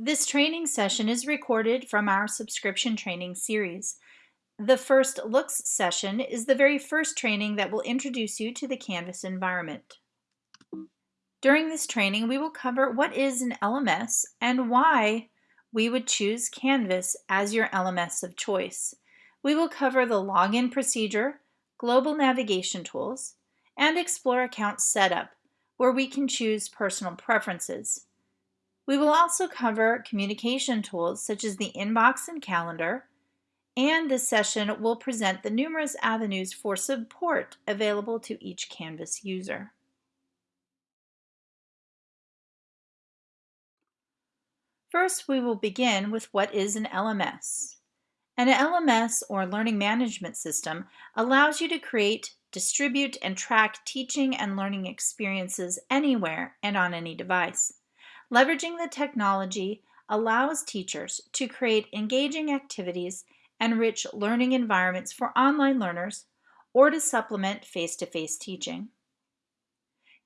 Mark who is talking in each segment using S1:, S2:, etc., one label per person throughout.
S1: This training session is recorded from our subscription training series. The first looks session is the very first training that will introduce you to the Canvas environment. During this training, we will cover what is an LMS and why we would choose Canvas as your LMS of choice. We will cover the login procedure, global navigation tools, and explore account setup, where we can choose personal preferences. We will also cover communication tools such as the inbox and calendar, and this session will present the numerous avenues for support available to each Canvas user. First, we will begin with what is an LMS. An LMS, or Learning Management System, allows you to create, distribute, and track teaching and learning experiences anywhere and on any device. Leveraging the technology allows teachers to create engaging activities and rich learning environments for online learners or to supplement face-to-face -face teaching.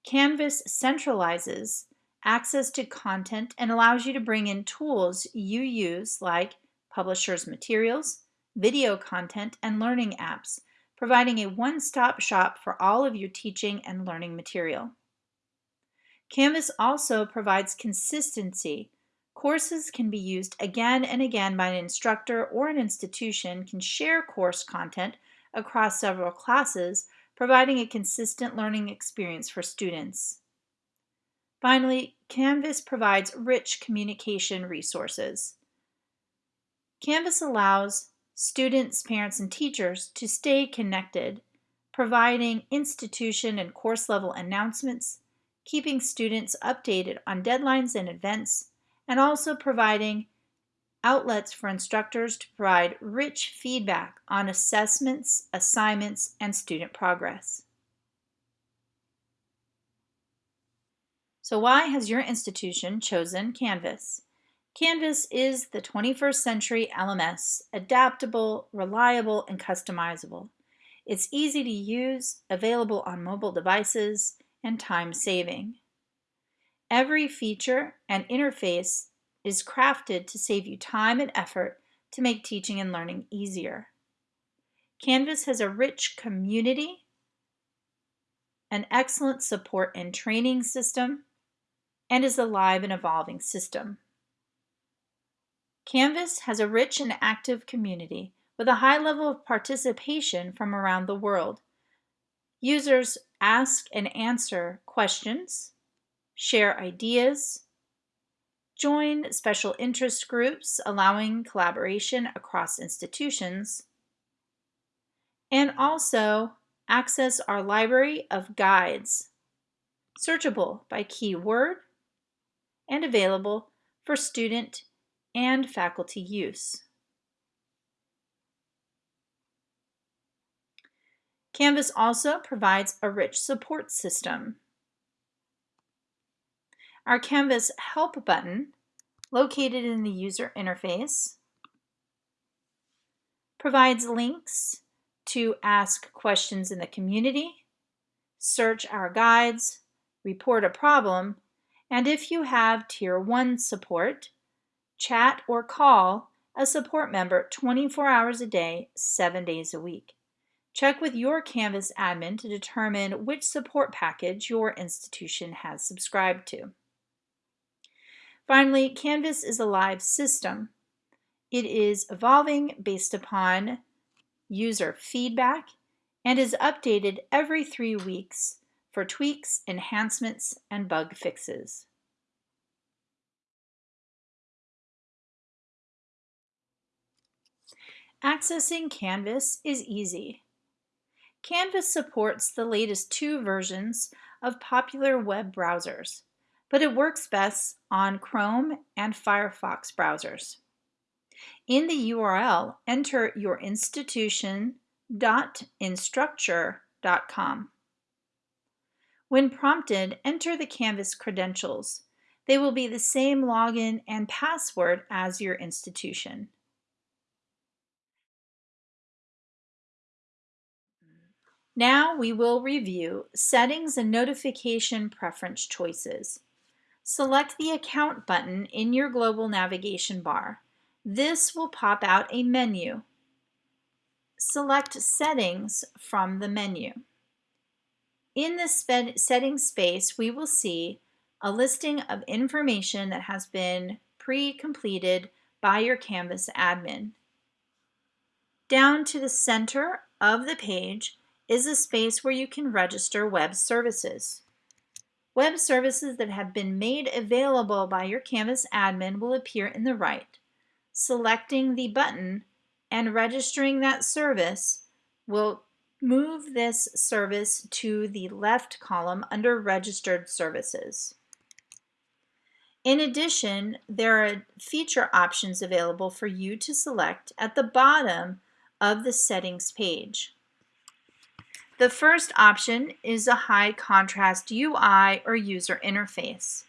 S1: Canvas centralizes access to content and allows you to bring in tools you use like publishers materials, video content, and learning apps, providing a one-stop shop for all of your teaching and learning material. Canvas also provides consistency Courses can be used again and again by an instructor or an institution can share course content across several classes, providing a consistent learning experience for students. Finally, Canvas provides rich communication resources. Canvas allows students, parents, and teachers to stay connected, providing institution and course level announcements, keeping students updated on deadlines and events, and also providing outlets for instructors to provide rich feedback on assessments, assignments, and student progress. So why has your institution chosen Canvas? Canvas is the 21st century LMS, adaptable, reliable, and customizable. It's easy to use, available on mobile devices, and time-saving. Every feature and interface is crafted to save you time and effort to make teaching and learning easier. Canvas has a rich community, an excellent support and training system, and is a live and evolving system. Canvas has a rich and active community with a high level of participation from around the world. Users ask and answer questions, share ideas, join special interest groups allowing collaboration across institutions, and also access our library of guides, searchable by keyword and available for student and faculty use. Canvas also provides a rich support system our Canvas Help button, located in the user interface, provides links to ask questions in the community, search our guides, report a problem, and if you have Tier 1 support, chat or call a support member 24 hours a day, 7 days a week. Check with your Canvas admin to determine which support package your institution has subscribed to. Finally, Canvas is a live system. It is evolving based upon user feedback and is updated every three weeks for tweaks, enhancements, and bug fixes. Accessing Canvas is easy. Canvas supports the latest two versions of popular web browsers but it works best on Chrome and Firefox browsers. In the URL, enter your institution.instructure.com. When prompted, enter the Canvas credentials. They will be the same login and password as your institution. Now we will review settings and notification preference choices. Select the Account button in your global navigation bar. This will pop out a menu. Select Settings from the menu. In the settings space, we will see a listing of information that has been pre-completed by your Canvas admin. Down to the center of the page is a space where you can register web services. Web services that have been made available by your Canvas admin will appear in the right. Selecting the button and registering that service will move this service to the left column under Registered Services. In addition, there are feature options available for you to select at the bottom of the settings page. The first option is a high contrast UI or user interface.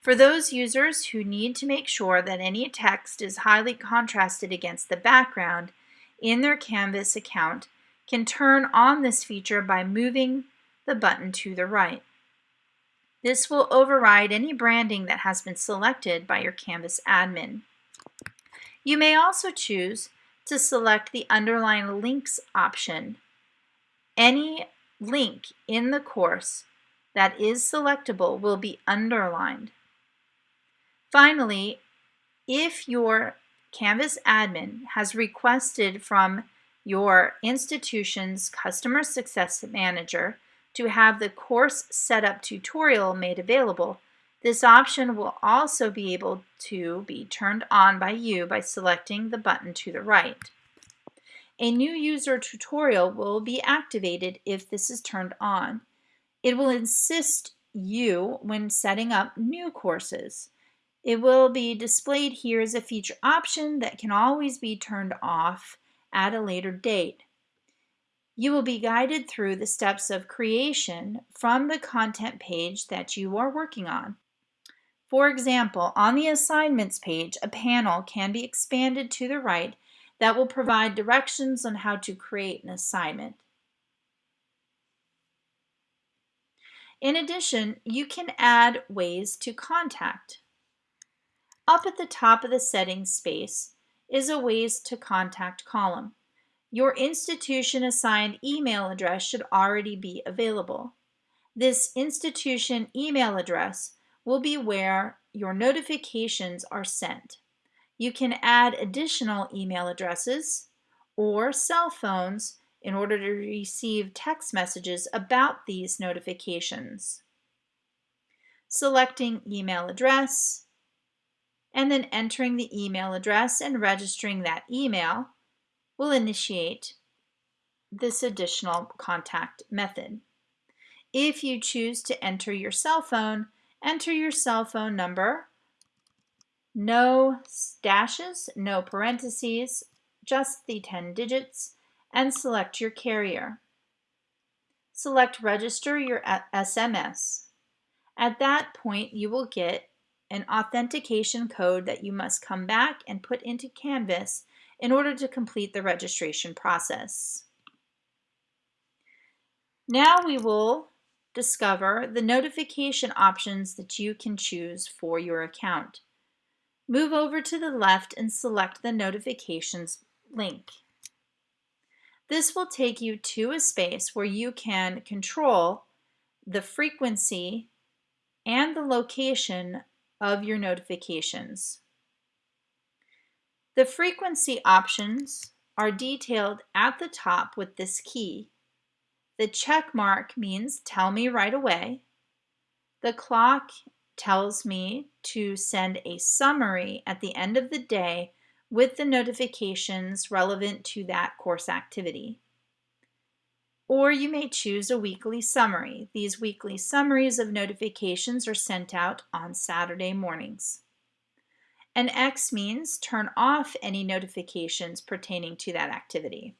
S1: For those users who need to make sure that any text is highly contrasted against the background in their Canvas account can turn on this feature by moving the button to the right. This will override any branding that has been selected by your Canvas admin. You may also choose to select the Underline Links option. Any link in the course that is selectable will be underlined. Finally, if your Canvas admin has requested from your institution's Customer Success Manager to have the course setup tutorial made available, this option will also be able to be turned on by you by selecting the button to the right. A new user tutorial will be activated if this is turned on. It will assist you when setting up new courses. It will be displayed here as a feature option that can always be turned off at a later date. You will be guided through the steps of creation from the content page that you are working on. For example, on the assignments page, a panel can be expanded to the right that will provide directions on how to create an assignment. In addition, you can add ways to contact. Up at the top of the settings space is a ways to contact column. Your institution assigned email address should already be available. This institution email address will be where your notifications are sent. You can add additional email addresses or cell phones in order to receive text messages about these notifications. Selecting email address and then entering the email address and registering that email will initiate this additional contact method. If you choose to enter your cell phone, enter your cell phone number, no dashes, no parentheses, just the 10 digits, and select your carrier. Select register your SMS. At that point, you will get an authentication code that you must come back and put into Canvas in order to complete the registration process. Now we will discover the notification options that you can choose for your account. Move over to the left and select the notifications link. This will take you to a space where you can control the frequency and the location of your notifications. The frequency options are detailed at the top with this key. The check mark means tell me right away. The clock tells me to send a summary at the end of the day with the notifications relevant to that course activity. Or you may choose a weekly summary. These weekly summaries of notifications are sent out on Saturday mornings. And X means turn off any notifications pertaining to that activity.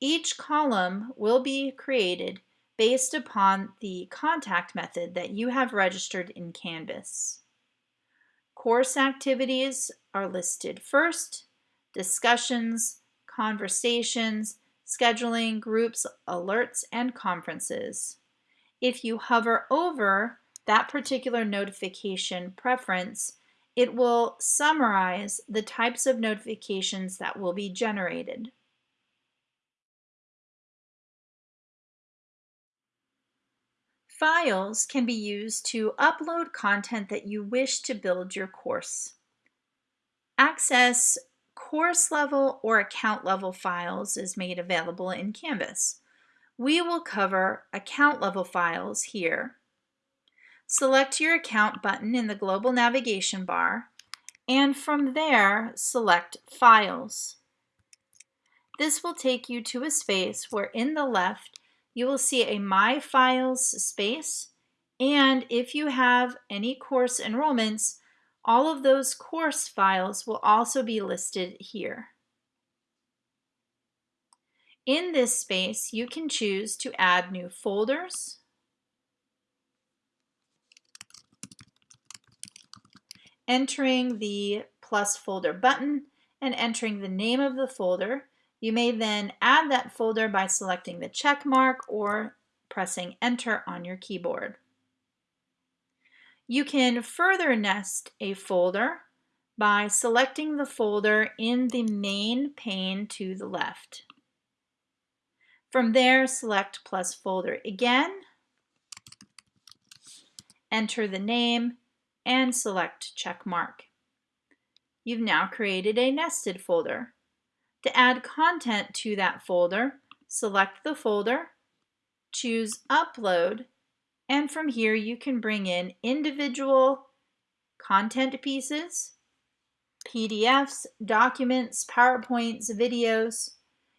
S1: Each column will be created based upon the contact method that you have registered in Canvas. Course activities are listed first, discussions, conversations, scheduling, groups, alerts, and conferences. If you hover over that particular notification preference, it will summarize the types of notifications that will be generated. Files can be used to upload content that you wish to build your course. Access course level or account level files is made available in Canvas. We will cover account level files here. Select your account button in the global navigation bar and from there select Files. This will take you to a space where in the left you will see a My Files space and if you have any course enrollments all of those course files will also be listed here. In this space, you can choose to add new folders, entering the plus folder button and entering the name of the folder. You may then add that folder by selecting the check mark or pressing enter on your keyboard. You can further nest a folder by selecting the folder in the main pane to the left. From there, select plus folder again, enter the name, and select check mark. You've now created a nested folder. To add content to that folder, select the folder, choose Upload, and from here you can bring in individual content pieces, PDFs, documents, PowerPoints, videos.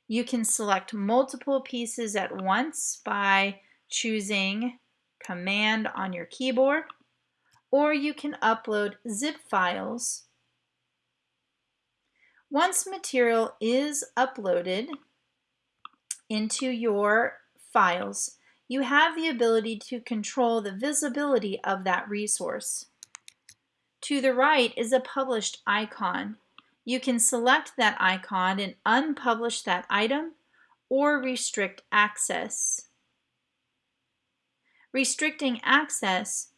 S1: You can select multiple pieces at once by choosing Command on your keyboard, or you can upload zip files. Once material is uploaded into your files, you have the ability to control the visibility of that resource. To the right is a published icon. You can select that icon and unpublish that item or restrict access. Restricting access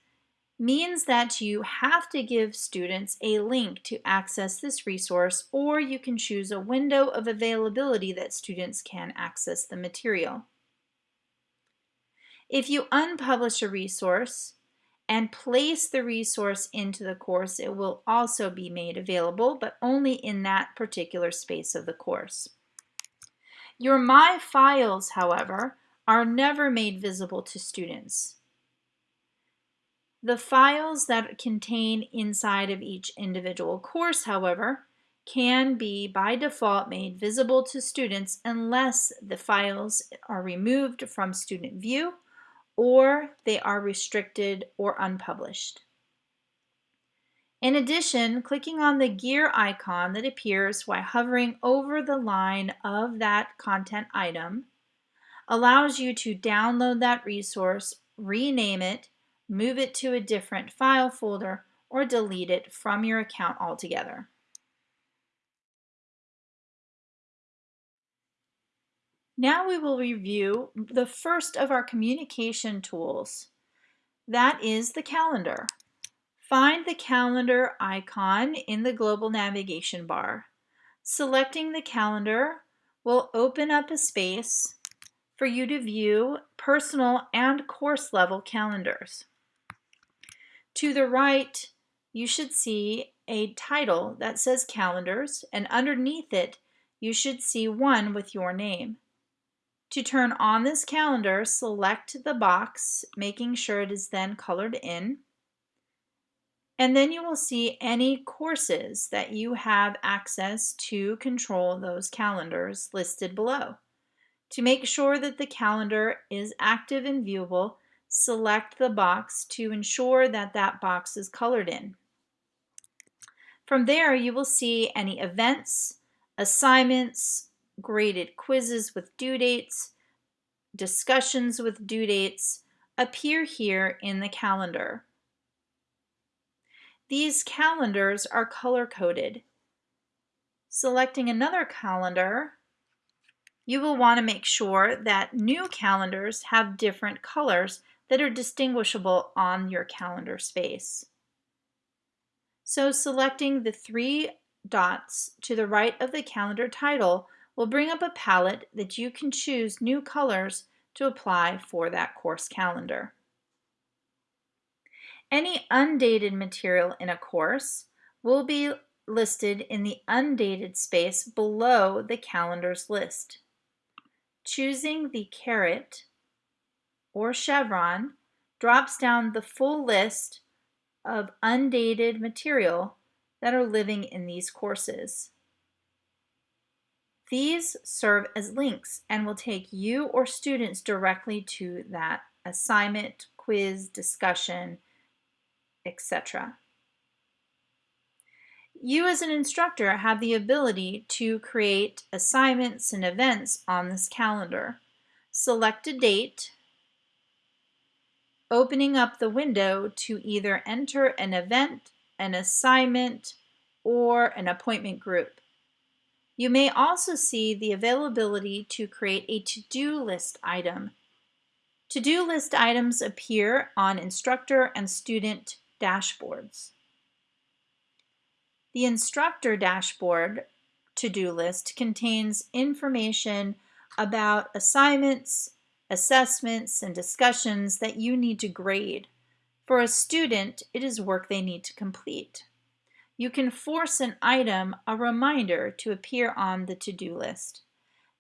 S1: means that you have to give students a link to access this resource or you can choose a window of availability that students can access the material. If you unpublish a resource and place the resource into the course, it will also be made available, but only in that particular space of the course. Your My Files, however, are never made visible to students. The files that contain inside of each individual course, however, can be by default made visible to students unless the files are removed from student view or they are restricted or unpublished. In addition, clicking on the gear icon that appears while hovering over the line of that content item allows you to download that resource, rename it, move it to a different file folder, or delete it from your account altogether. Now we will review the first of our communication tools. That is the calendar. Find the calendar icon in the global navigation bar. Selecting the calendar will open up a space for you to view personal and course level calendars. To the right, you should see a title that says calendars and underneath it, you should see one with your name. To turn on this calendar, select the box, making sure it is then colored in. And then you will see any courses that you have access to control those calendars listed below. To make sure that the calendar is active and viewable, select the box to ensure that that box is colored in. From there, you will see any events, assignments, graded quizzes with due dates, discussions with due dates appear here in the calendar. These calendars are color-coded. Selecting another calendar, you will want to make sure that new calendars have different colors that are distinguishable on your calendar space. So selecting the three dots to the right of the calendar title will bring up a palette that you can choose new colors to apply for that course calendar. Any undated material in a course will be listed in the undated space below the calendars list. Choosing the caret or chevron drops down the full list of undated material that are living in these courses. These serve as links and will take you or students directly to that assignment, quiz, discussion, etc. You as an instructor have the ability to create assignments and events on this calendar. Select a date, opening up the window to either enter an event, an assignment, or an appointment group. You may also see the availability to create a to-do list item. To-do list items appear on instructor and student dashboards. The instructor dashboard to-do list contains information about assignments, assessments, and discussions that you need to grade. For a student, it is work they need to complete. You can force an item, a reminder, to appear on the to-do list.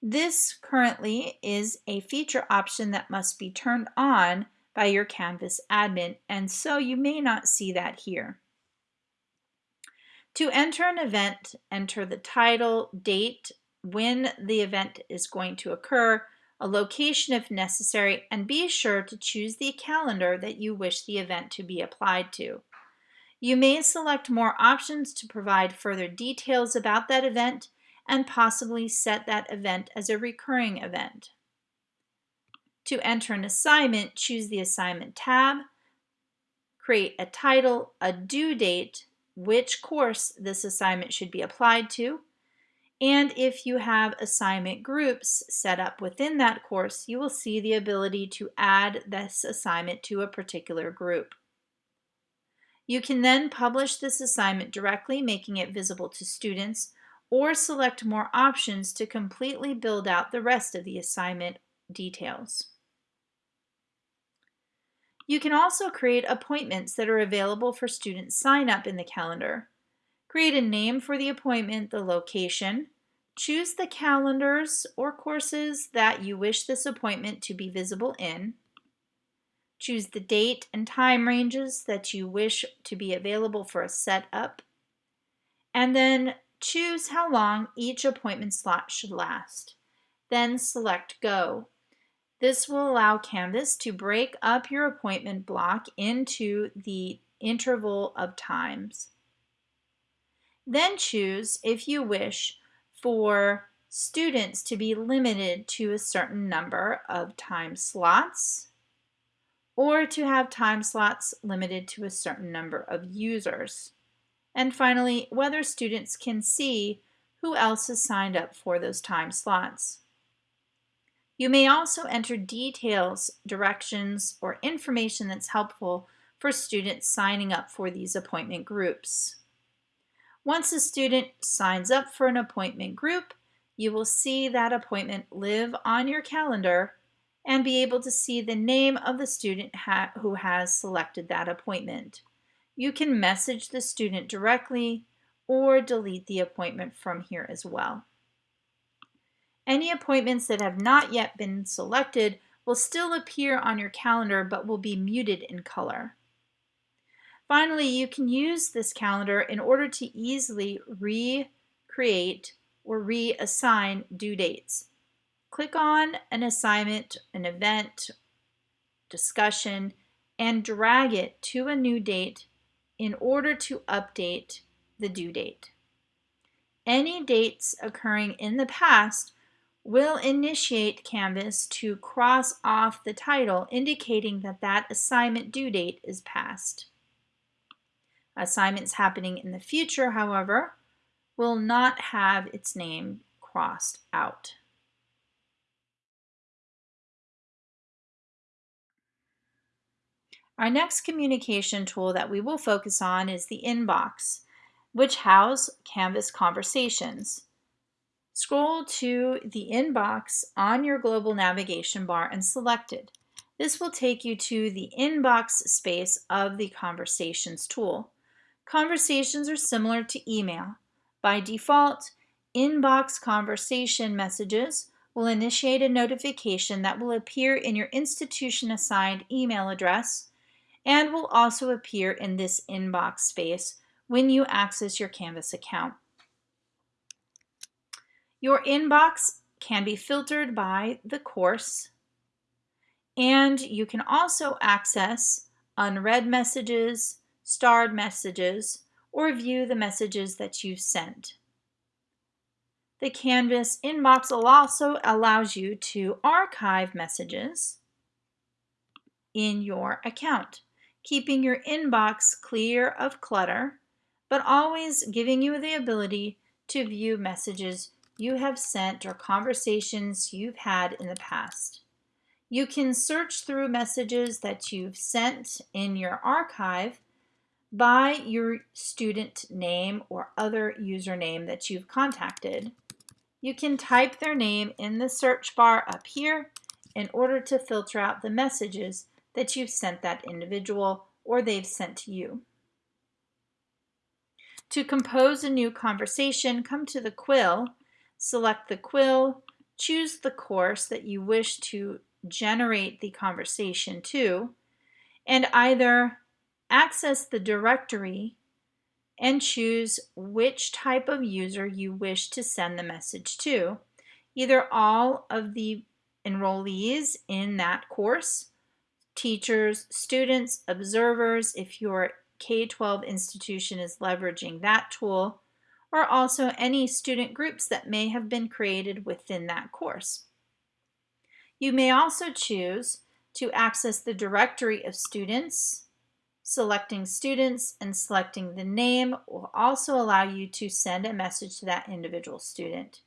S1: This currently is a feature option that must be turned on by your Canvas admin, and so you may not see that here. To enter an event, enter the title, date, when the event is going to occur, a location if necessary, and be sure to choose the calendar that you wish the event to be applied to. You may select more options to provide further details about that event and possibly set that event as a recurring event. To enter an assignment, choose the Assignment tab, create a title, a due date, which course this assignment should be applied to. And if you have assignment groups set up within that course, you will see the ability to add this assignment to a particular group. You can then publish this assignment directly, making it visible to students, or select more options to completely build out the rest of the assignment details. You can also create appointments that are available for students sign up in the calendar. Create a name for the appointment, the location, choose the calendars or courses that you wish this appointment to be visible in, choose the date and time ranges that you wish to be available for a setup, and then choose how long each appointment slot should last. Then select Go. This will allow Canvas to break up your appointment block into the interval of times. Then choose, if you wish, for students to be limited to a certain number of time slots or to have time slots limited to a certain number of users. And finally, whether students can see who else is signed up for those time slots. You may also enter details, directions, or information that's helpful for students signing up for these appointment groups. Once a student signs up for an appointment group, you will see that appointment live on your calendar and be able to see the name of the student ha who has selected that appointment. You can message the student directly or delete the appointment from here as well. Any appointments that have not yet been selected will still appear on your calendar but will be muted in color. Finally, you can use this calendar in order to easily recreate or reassign due dates. Click on an assignment, an event, discussion, and drag it to a new date in order to update the due date. Any dates occurring in the past will initiate Canvas to cross off the title indicating that that assignment due date is passed. Assignments happening in the future, however, will not have its name crossed out. Our next communication tool that we will focus on is the inbox, which house Canvas conversations. Scroll to the inbox on your global navigation bar and select it. This will take you to the inbox space of the Conversations tool. Conversations are similar to email. By default, inbox conversation messages will initiate a notification that will appear in your institution assigned email address and will also appear in this inbox space when you access your Canvas account. Your inbox can be filtered by the course and you can also access unread messages, starred messages, or view the messages that you've sent. The Canvas inbox also allows you to archive messages in your account, keeping your inbox clear of clutter, but always giving you the ability to view messages you have sent or conversations you've had in the past. You can search through messages that you've sent in your archive by your student name or other username that you've contacted. You can type their name in the search bar up here in order to filter out the messages that you've sent that individual or they've sent to you. To compose a new conversation, come to the quill, select the quill, choose the course that you wish to generate the conversation to, and either access the directory and choose which type of user you wish to send the message to, either all of the enrollees in that course, teachers, students, observers, if your K-12 institution is leveraging that tool, or also any student groups that may have been created within that course. You may also choose to access the directory of students. Selecting students and selecting the name will also allow you to send a message to that individual student.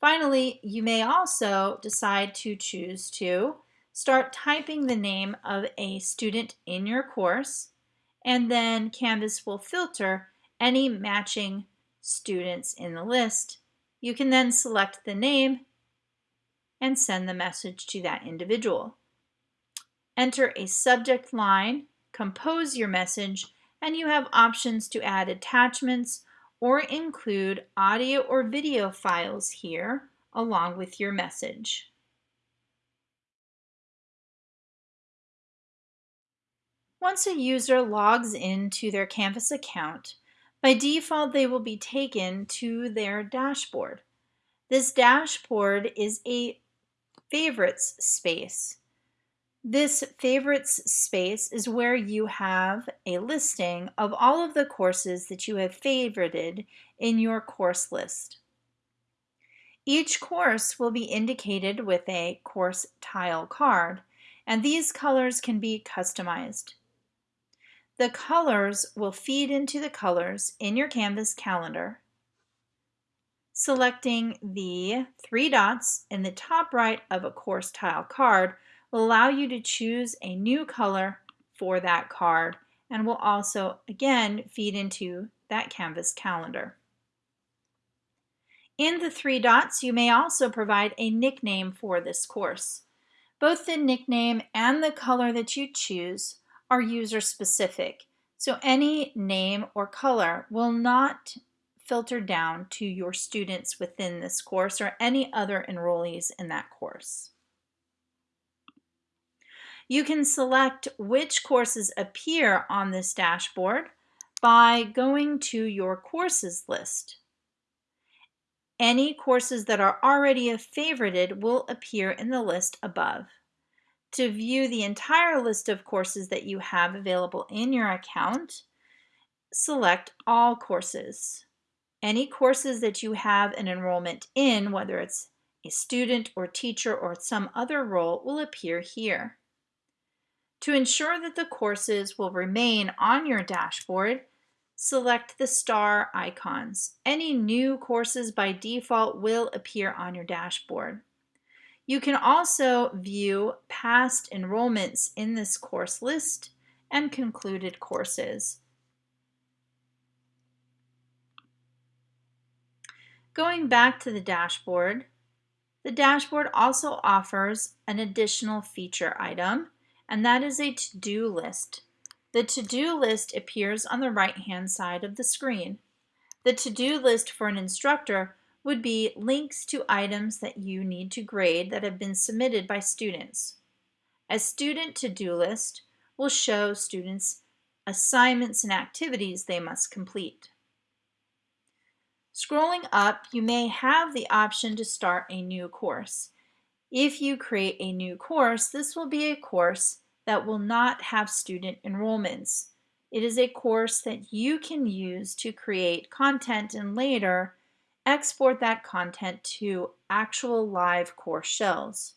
S1: Finally, you may also decide to choose to start typing the name of a student in your course and then Canvas will filter any matching students in the list. You can then select the name and send the message to that individual. Enter a subject line, compose your message, and you have options to add attachments or include audio or video files here along with your message. Once a user logs into their Canvas account, by default they will be taken to their dashboard. This dashboard is a favorites space. This favorites space is where you have a listing of all of the courses that you have favorited in your course list. Each course will be indicated with a course tile card, and these colors can be customized. The colors will feed into the colors in your Canvas calendar Selecting the three dots in the top right of a course tile card will allow you to choose a new color for that card and will also again feed into that Canvas calendar. In the three dots, you may also provide a nickname for this course. Both the nickname and the color that you choose are user specific, so any name or color will not filter down to your students within this course or any other enrollees in that course. You can select which courses appear on this dashboard by going to your courses list. Any courses that are already a favorited will appear in the list above. To view the entire list of courses that you have available in your account, select All Courses. Any courses that you have an enrollment in, whether it's a student or teacher or some other role, will appear here. To ensure that the courses will remain on your dashboard, select the star icons. Any new courses by default will appear on your dashboard. You can also view past enrollments in this course list and concluded courses. Going back to the dashboard, the dashboard also offers an additional feature item, and that is a to-do list. The to-do list appears on the right-hand side of the screen. The to-do list for an instructor would be links to items that you need to grade that have been submitted by students. A student to-do list will show students assignments and activities they must complete. Scrolling up, you may have the option to start a new course. If you create a new course, this will be a course that will not have student enrollments. It is a course that you can use to create content and later export that content to actual live course shells.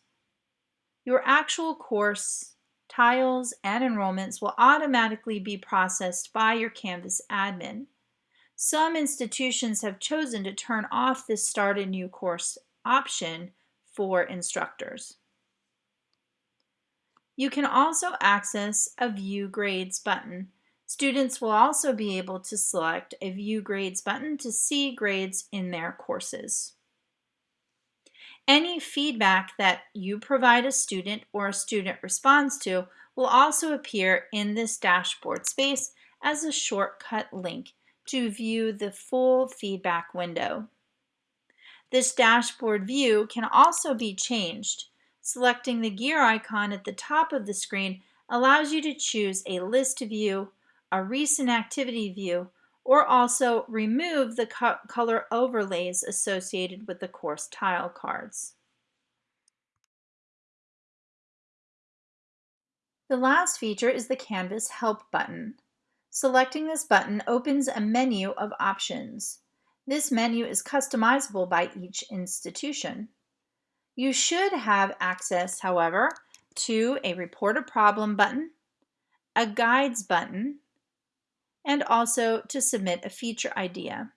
S1: Your actual course tiles and enrollments will automatically be processed by your Canvas admin. Some institutions have chosen to turn off this Start a New Course option for instructors. You can also access a View Grades button. Students will also be able to select a View Grades button to see grades in their courses. Any feedback that you provide a student or a student responds to will also appear in this dashboard space as a shortcut link to view the full feedback window. This dashboard view can also be changed. Selecting the gear icon at the top of the screen allows you to choose a list view, a recent activity view, or also remove the co color overlays associated with the course tile cards. The last feature is the Canvas Help button. Selecting this button opens a menu of options. This menu is customizable by each institution. You should have access, however, to a Report a Problem button, a Guides button, and also to submit a feature idea.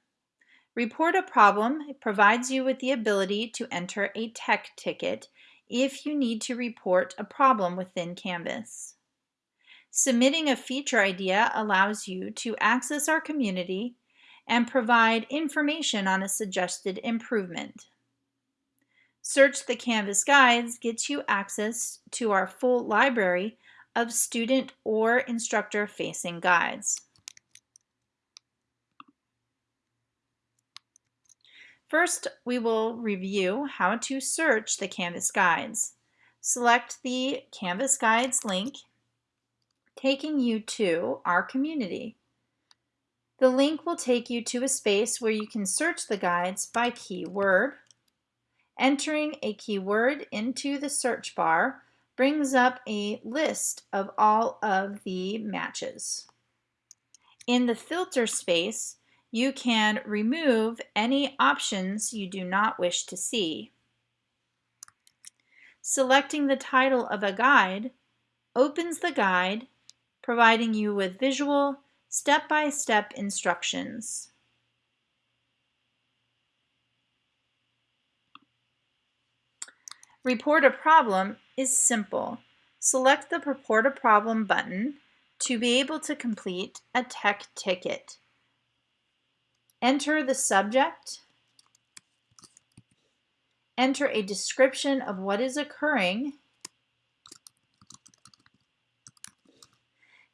S1: Report a Problem provides you with the ability to enter a tech ticket if you need to report a problem within Canvas. Submitting a feature idea allows you to access our community and provide information on a suggested improvement. Search the Canvas Guides gets you access to our full library of student or instructor facing guides. First, we will review how to search the Canvas Guides. Select the Canvas Guides link taking you to our community. The link will take you to a space where you can search the guides by keyword. Entering a keyword into the search bar brings up a list of all of the matches. In the filter space, you can remove any options you do not wish to see. Selecting the title of a guide opens the guide providing you with visual, step-by-step -step instructions. Report a problem is simple. Select the Report a Problem button to be able to complete a tech ticket. Enter the subject, enter a description of what is occurring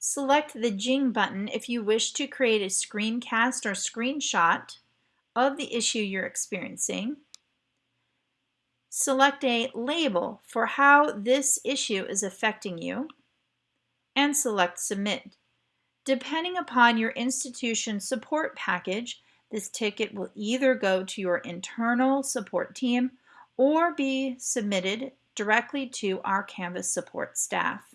S1: Select the Jing button if you wish to create a screencast or screenshot of the issue you're experiencing. Select a label for how this issue is affecting you and select Submit. Depending upon your institution support package, this ticket will either go to your internal support team or be submitted directly to our Canvas support staff.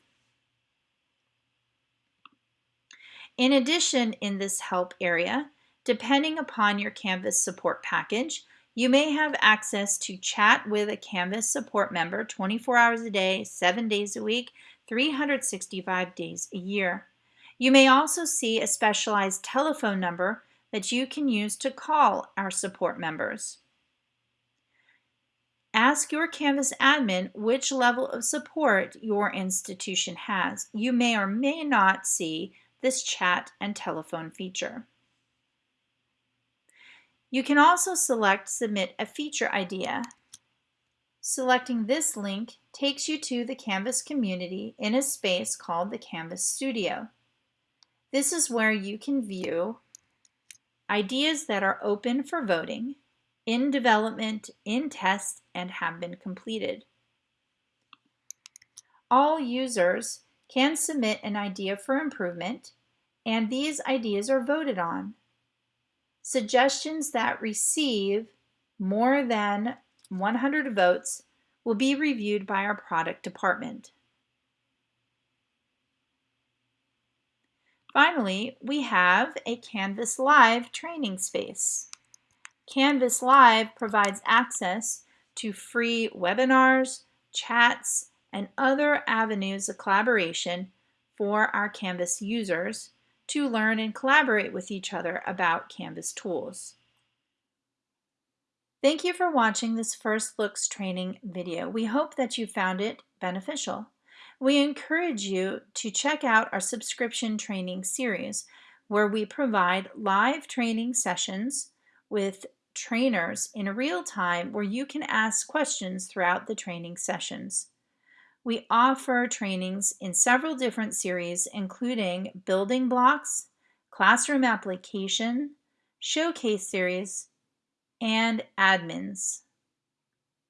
S1: In addition, in this help area, depending upon your Canvas support package, you may have access to chat with a Canvas support member 24 hours a day, 7 days a week, 365 days a year. You may also see a specialized telephone number that you can use to call our support members. Ask your Canvas admin which level of support your institution has. You may or may not see this chat and telephone feature. You can also select Submit a Feature Idea. Selecting this link takes you to the Canvas community in a space called the Canvas Studio. This is where you can view ideas that are open for voting, in development, in test, and have been completed. All users can submit an idea for improvement, and these ideas are voted on. Suggestions that receive more than 100 votes will be reviewed by our product department. Finally, we have a Canvas Live training space. Canvas Live provides access to free webinars, chats, and other avenues of collaboration for our Canvas users to learn and collaborate with each other about Canvas tools. Thank you for watching this First Looks training video. We hope that you found it beneficial. We encourage you to check out our subscription training series where we provide live training sessions with trainers in real time where you can ask questions throughout the training sessions. We offer trainings in several different series including building blocks, classroom application, showcase series, and admins.